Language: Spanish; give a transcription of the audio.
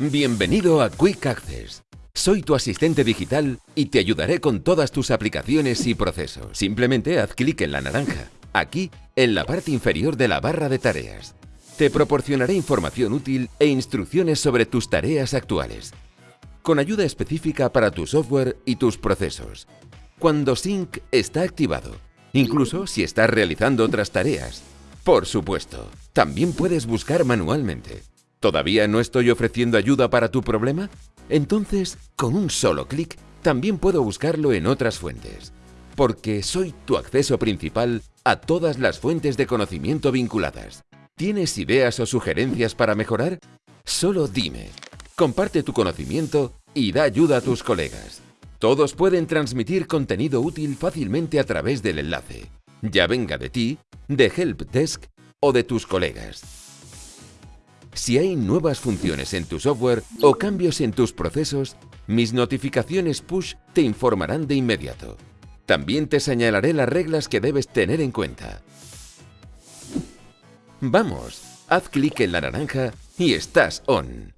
Bienvenido a Quick Access. Soy tu asistente digital y te ayudaré con todas tus aplicaciones y procesos. Simplemente haz clic en la naranja, aquí, en la parte inferior de la barra de tareas. Te proporcionaré información útil e instrucciones sobre tus tareas actuales, con ayuda específica para tu software y tus procesos. Cuando Sync está activado, incluso si estás realizando otras tareas. Por supuesto, también puedes buscar manualmente. ¿Todavía no estoy ofreciendo ayuda para tu problema? Entonces, con un solo clic, también puedo buscarlo en otras fuentes. Porque soy tu acceso principal a todas las fuentes de conocimiento vinculadas. ¿Tienes ideas o sugerencias para mejorar? Solo dime. Comparte tu conocimiento y da ayuda a tus colegas. Todos pueden transmitir contenido útil fácilmente a través del enlace, ya venga de ti, de Help Desk o de tus colegas. Si hay nuevas funciones en tu software o cambios en tus procesos, mis notificaciones push te informarán de inmediato. También te señalaré las reglas que debes tener en cuenta. ¡Vamos! Haz clic en la naranja y estás on.